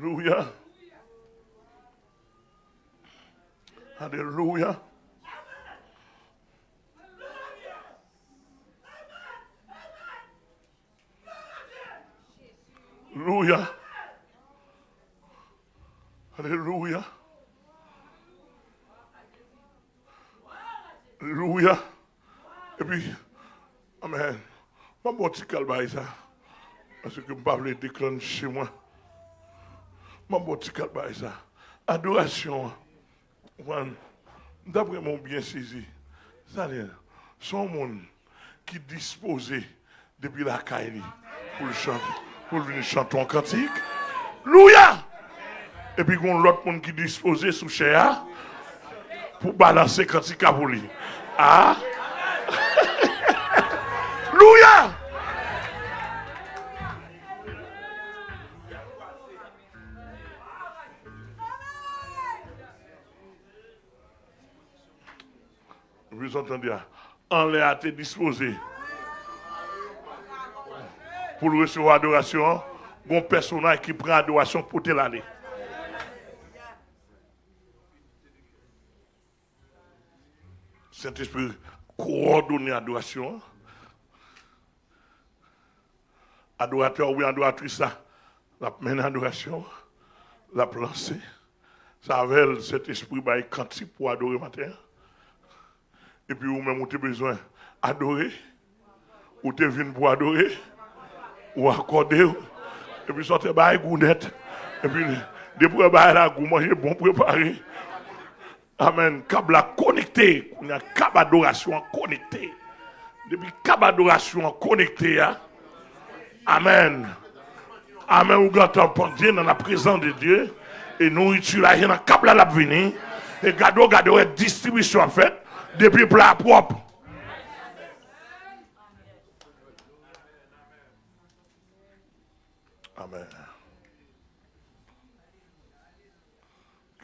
Alléluia. Alléluia. Alléluia. Alléluia. Alléluia. Et puis, Amen. Je vais petit calme ça. Parce que je ne peux pas petit calme ça. Adoration. D'après mon bien saisi, ça son monde qui disposé depuis la caille pour chanter, pour venir chanter un cantique. Louia! Et puis, il y a l'autre monde qui disposé sous chéa pour balancer cantique à vous. Ah! Louia! Entendez? En l'air été disposé pour recevoir adoration. Bon personnage qui prend adoration pour te l'année. Saint-Esprit coordonne l'adoration. Adorateur ou adoratrice, la mène adoration, la plancer. Ça avait cet esprit bah, cantique pour adorer matin. Et puis, vous même, vous avez besoin d'adorer. Ou tu venu pour adorer. Ou accorder. Et puis, sortez bah, gounette. Et puis, depuis bah, la goût, manger bon préparé. Amen. Câble connecté. Il y a câble adoration connecté. Depuis câble adoration connecté. Hein? Amen. Amen. Ou gâtons Dieu dans la présence de Dieu. Et nous utilisons un câble à la venir. Et gado, gado, distribution en fait depuis plat propre. Amen.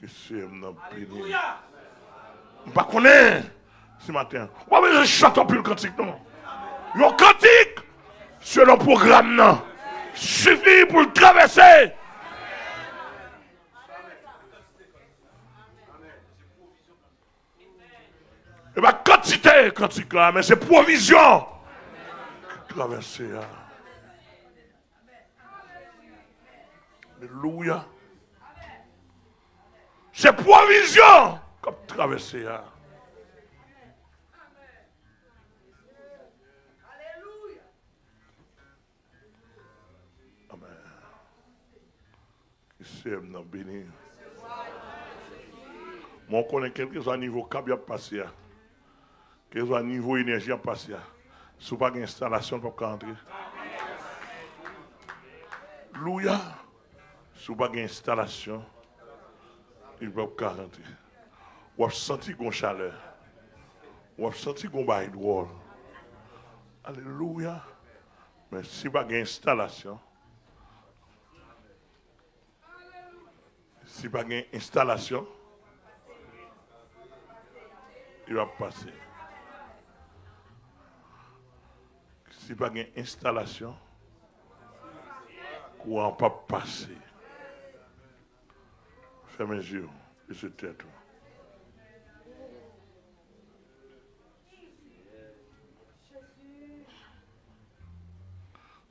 Que c'est mon béni. Je ne connais pas ce matin. Oui, mais je chante plus le cantique, non? Le cantique, sur le programme. Suffit pour le traverser. Et bien, quantité, quantité, mais c'est provision. Traverser. Hein. Alléluia. C'est provision comme traverser. Hein. Amen. Qui s'aime béni. Moi, on connaît quelques à niveau cap a passé. Hein que un niveau d'énergie à passer. Si vous pas d'installation, vous pas entrer. Louia. Si vous pas d'installation, vous ne pas rentrer. Vous avez senti une chaleur. Vous avez senti un bail de Alléluia. Mais si vous pas d'installation, si vous pas d'installation, il va passer. Si pas une installation, courant pas passer. Fermez les yeux et se tête.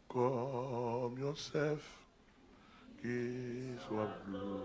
Comme Yosef qui soit bleu.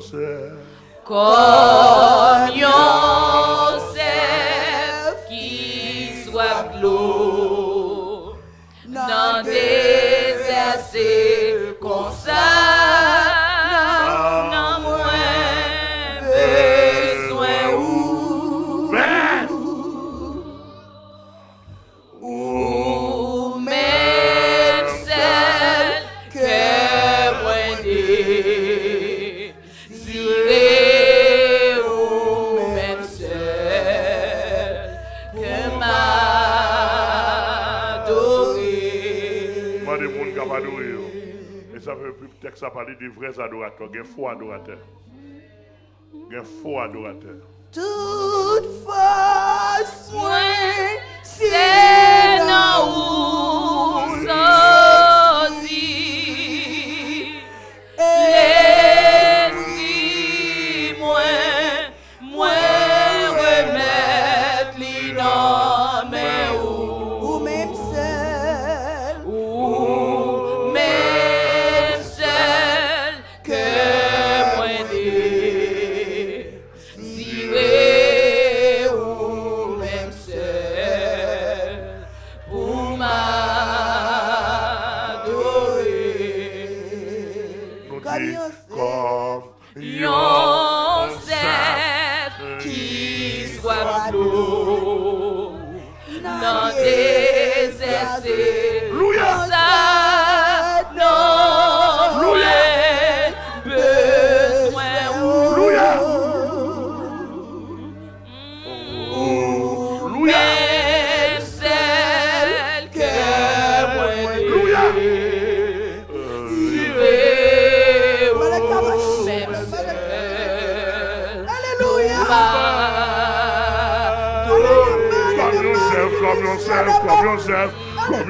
você. É. texte a parlé des vrais adorateurs, des faux adorateurs. Des faux adorateurs. Toute force,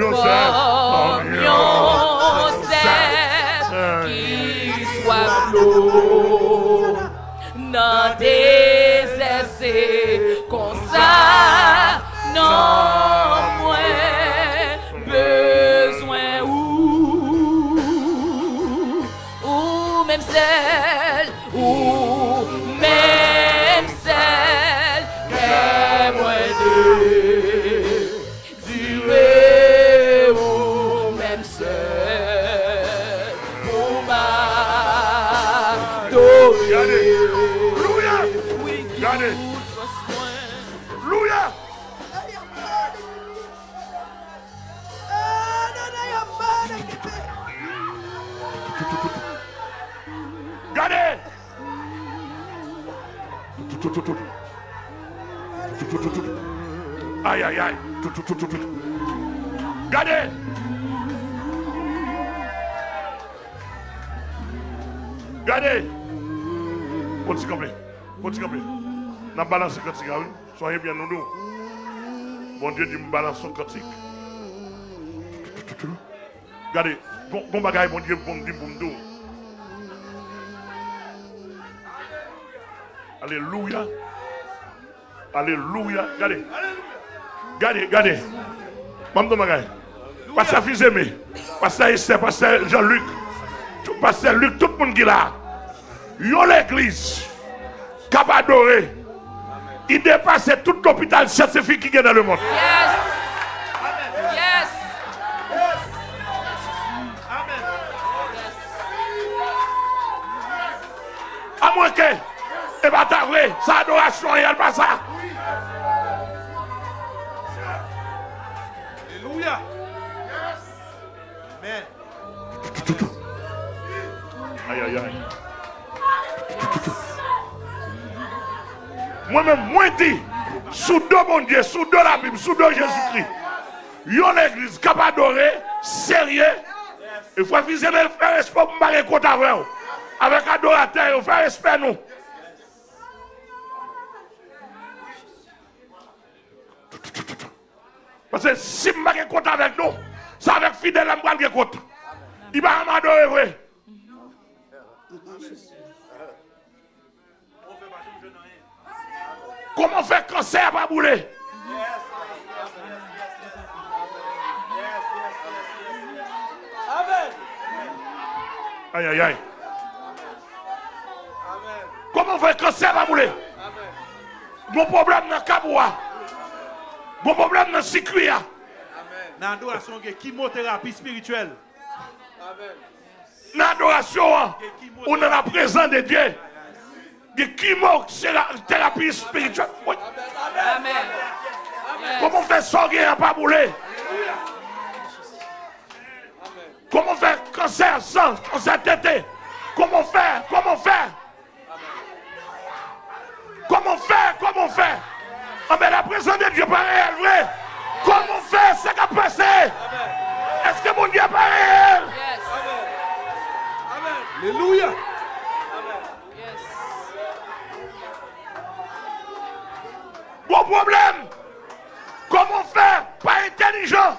Commiocet, Commiocet, ki swa flou, nan desese konsa nan mwen bezwen ou, ou menm sel, ou menm sel, ke mwen de. N'a balancé quand oui. Soyez bien nous. Bon Dieu dit balance son cantique. Regardez. Bon, bagaille, bon Dieu, bon Dieu, bon Dieu. Alléluia. Alléluia. Regardez. Regardez, regardez. Maman bagaille. Pasteur fils aimé. Pasteur Pasteur Jean-Luc. Pasteur Luc, tout le monde qui est là. Yo l'église. Cap. Il dépasse tout l'hôpital scientifique qui est dans le monde. Yes. Yes. À moins que, et bien t'as vrai, sa adoration, il n'y a pas ça. Moi-même, moi dit, sous deux mon Dieu, sous deux la Bible, sous deux Jésus-Christ. Yon l'église capable d'adorer, sérieux. Il faut viser le faire respect pour me compte avec vous. Avec adorateur, il faut respect nous. Parce que si je ne compte avec nous, c'est avec fidèle je compte. Il va m'adorer, vrai. Comment faire cancer pas bouler Amen. Aïe, aïe, aïe. Comment faire cancer pas bouler Mon problème dans le caboua. Mon problème dans le circuit. Dans l'adoration, il y a chimiothérapie spirituelle. Dans l'adoration, on est la présence de Dieu. De chimo, c'est la thérapie spirituelle. Oui. Amen. Comment faire sorguer à pas bouler? Comment faire cancer sans cancer tête Comment faire Comment faire? Comment faire Comment faire? Ah mais la présence de Dieu pas réelle, vrai Comment faire ce qui a passé? Est-ce que mon Dieu pas réel? Yes. Alléluia. Bon problème. Comment faire? Pas intelligent?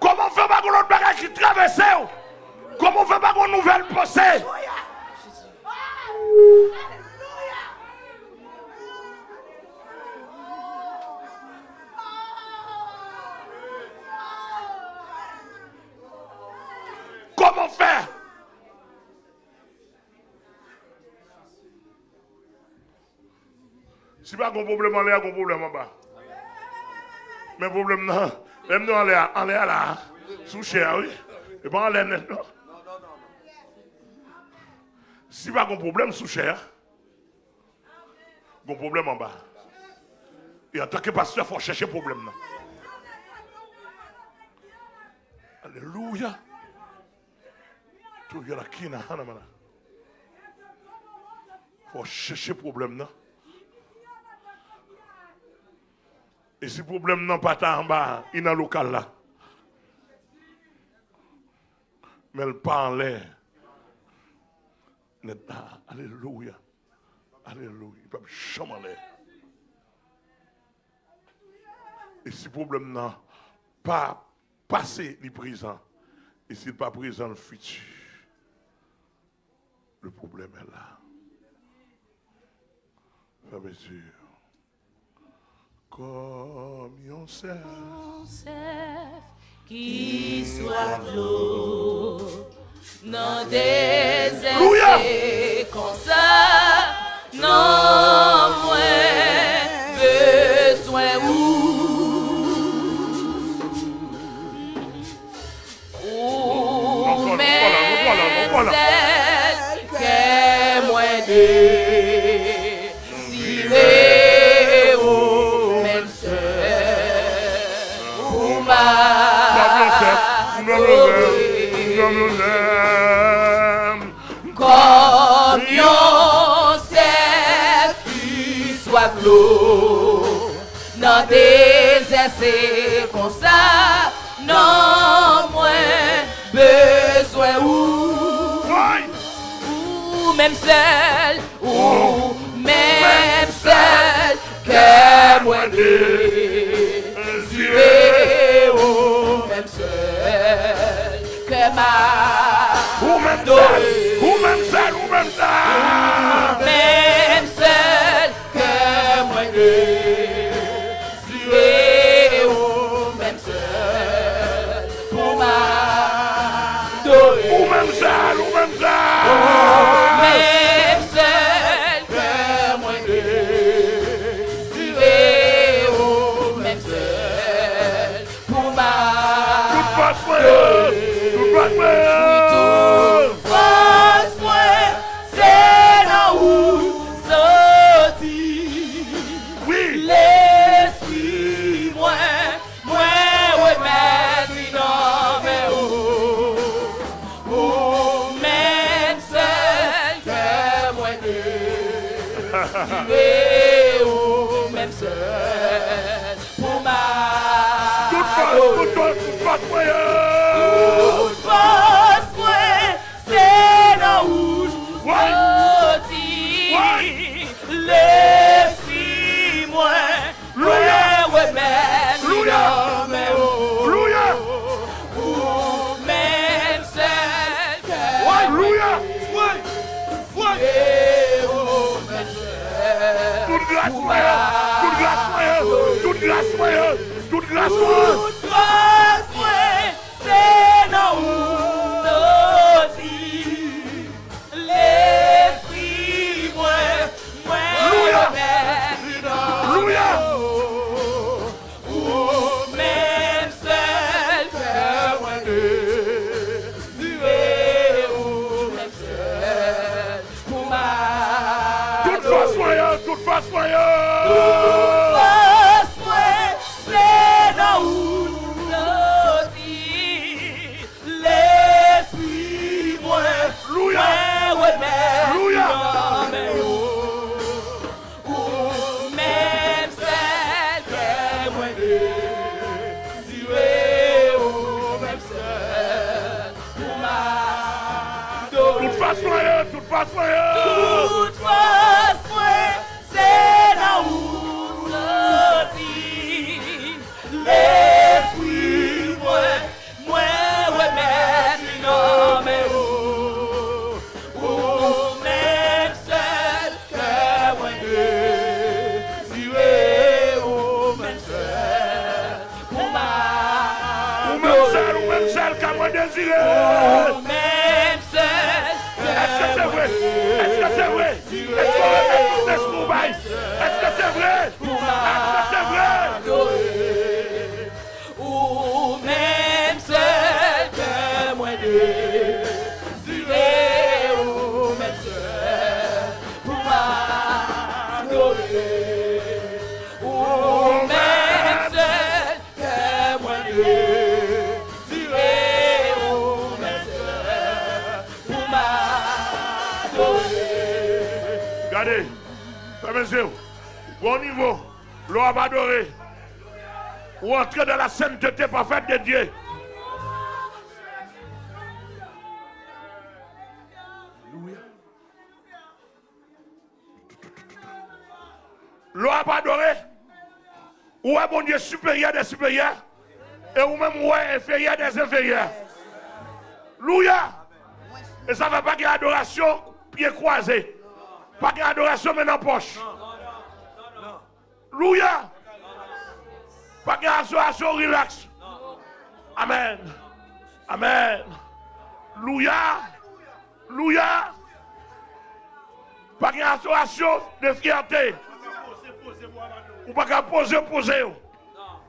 Comment faire pas l'autre bagage qui traverse? Comment faire pas qu'on nouvelle pensée? Comment faire? Si pas un problème en l'air, un problème en bas. Mais problème non, même nous en l'air, en l'air là, sous chair, oui. Et pas en l'air net, non. Si pas un problème sous chair, un problème en bas. Et en tant que pasteur, il faut chercher problème. Non. Alléluia. Pas faut chercher problème. Non. Et si le problème n'est pas en bas, il est dans le local là. Mais elle pas en l'air. N'est. Alléluia. Alléluia. Il peut jamais en l'air. Et si le problème n'a pas passé le présent, et s'il n'est pas présent le futur, le problème est là. Frère et sœurs, comme on sait. qui soit l'eau dans des Alléluia. essais comme ça, non Nous l'aime, nous l'aime. Comme Yosef, tu sois flot. Nan désessé kon sa, nan mwen beswen ou. Ou mèm sel, ou mèm sel, ke mwen de. Ziré. Ma Ou même seul, ou même seul, ou même seul. même seul que moi désiré ou même seul pour m'adorer Ou. grâce, Toute grâce, Toute grâce, Toute grâce, Tout façon, tout façon, tout façon. Oh! Bon niveau, l'eau adoré. Ou entrer dans la sainteté parfaite de Dieu. L'eau adoré. Ou est bon Dieu supérieur des supérieurs. Et ou même ou est inférieur des inférieurs. Alléluia. Et ça ne va pas qu'il y adoration, pied croisé. Pas qu'il y adoration, mais la poche. Louia. Pas ait adoration, relax. Amen. Amen. Louia. Louia. Pas ait adoration de fierté. Ou pas qu'à poser, poser.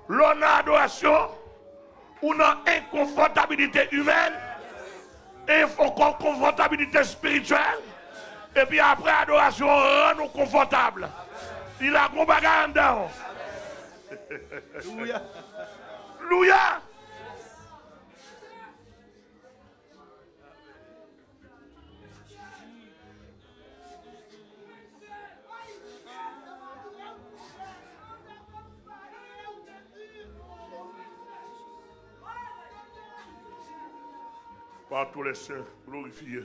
L'on a adoration. Ou non inconfortabilité humaine et confortabilité spirituelle. Et puis après adoration, rend nous confortables. Il a en dedans. Alléluia. Louia. Par tous les saints glorifiés.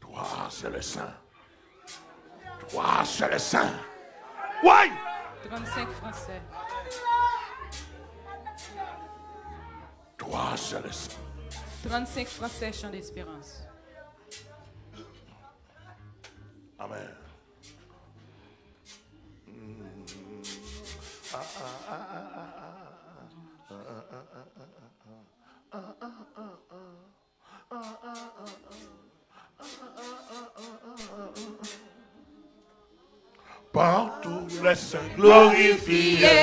Toi, c'est le saint. Toi, c'est le saint. Ouais! 35 français. Toi, c'est le saint. 35 français, chant d'espérance. Les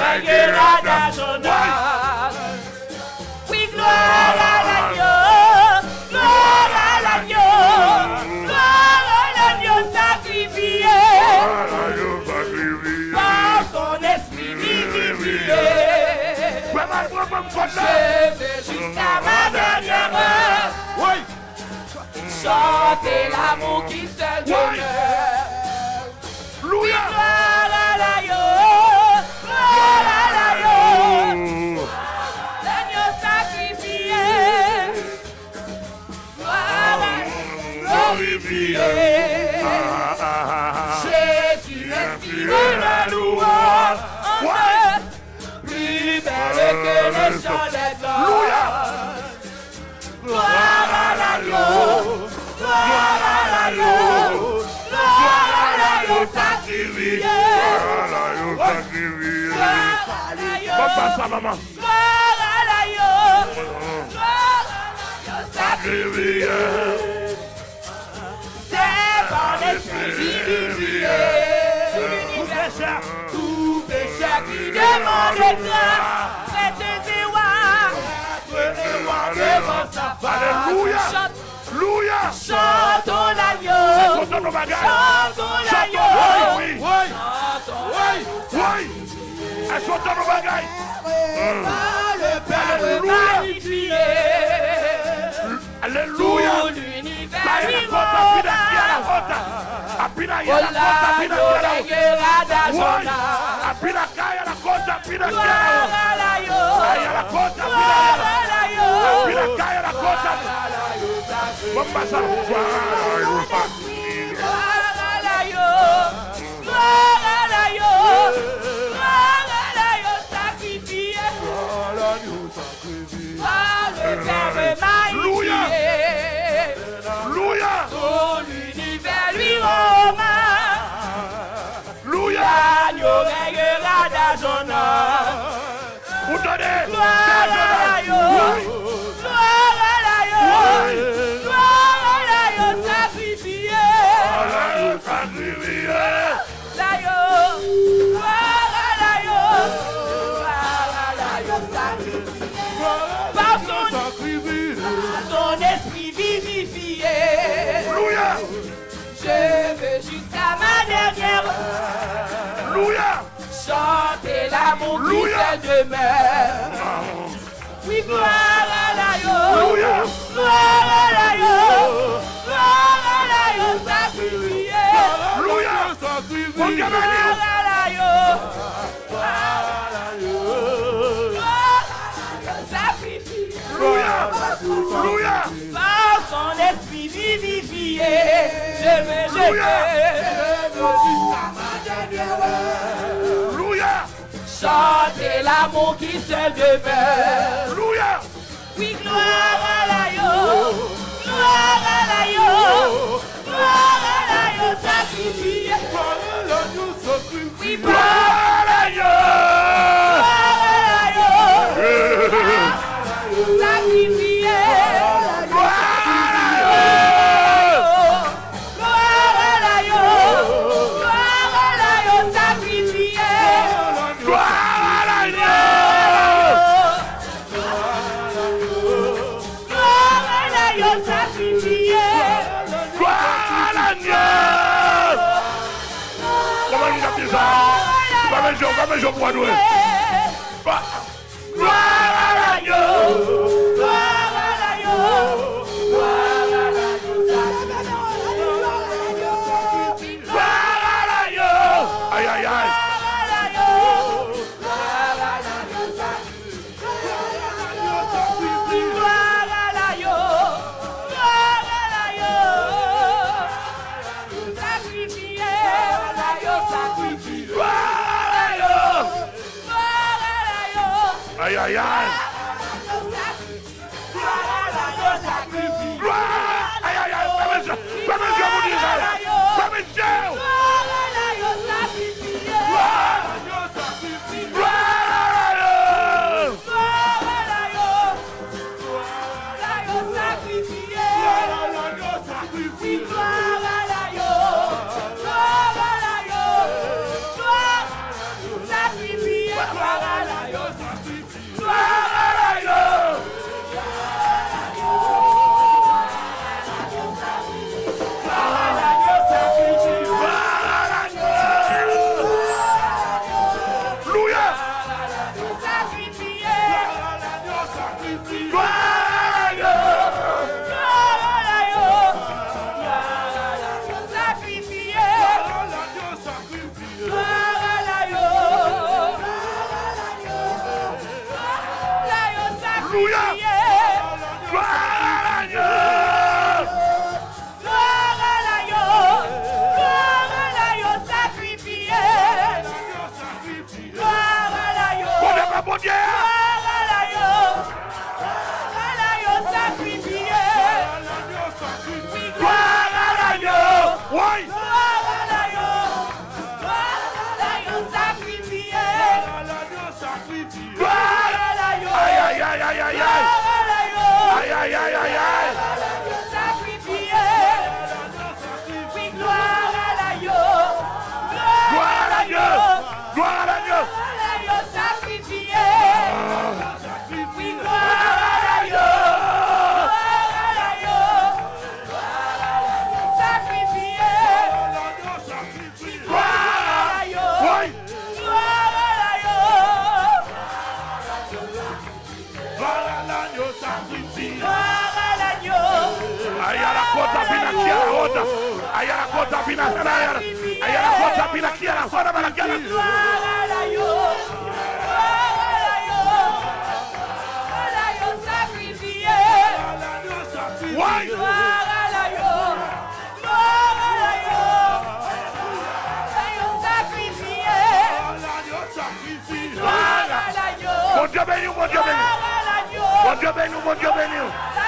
Règnera dans son âme. Oui, gloire à l'agneau, gloire à l'agneau, gloire à l'agneau sacrifié. Par son esprit ouais. Je veux jusqu'à ma dernière heure. Chantez l'amour qui seul demeure. Louia. Gloire à Papa, ça, maman. gloire à l'agneau, gloire à l'agneau. Sacrifié. C'est par l'esprit. L'univers, tout péché qui demande grâce, devant sa face. Alléluia. Chantons l'agneau, Chantons bagages. chantons l'agneau, oui, oui. chantons Oui. Et chantons nos bagages. par le Père Alléluia. magnifié. Alléluia. Tout l'univers Kaya lui la kota, pina kia la rend kota. Apina ya la kota, pina Olano kia la reguera da Oui. zona. Apina kaya la kota, pina kia Gloire la à l'agneau, Kaya la kota, pina gloire ya à Oreyera da jona Ou tade Da jona yo Jora la yo Jora la yo Sakrifye Jora la yo Sakrifye qui Louia. se demeure. Oui, gloire à l'agneau, gloire à l'agneau, gloire à l'agneau sacrifié. Mon Gloire à l'agneau, gloire à l'agneau, gloire à l'agneau sacrifié. Louia. Louia. Par son esprit vivifié, je veux, je Louia. veux, je veux jusqu'à ma dernière heure. Louia. Chantez l'amour qui se demeure. Oui, gloire à l'agneau, comme Mon Dieu béni,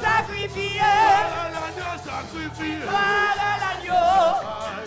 Sacrifié. À l'agneau